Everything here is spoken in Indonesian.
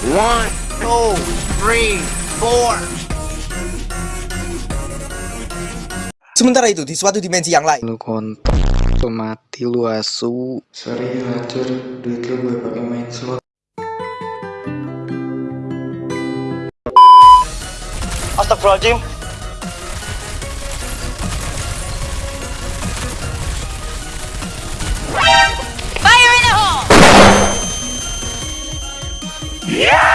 One, two, three, four. Sementara itu, di suatu dimensi yang lain, lu kontol lu mati lu asu. Sorry hancur. Duit lu gue pakai main slot. Astagfirullahaladzim Yeah!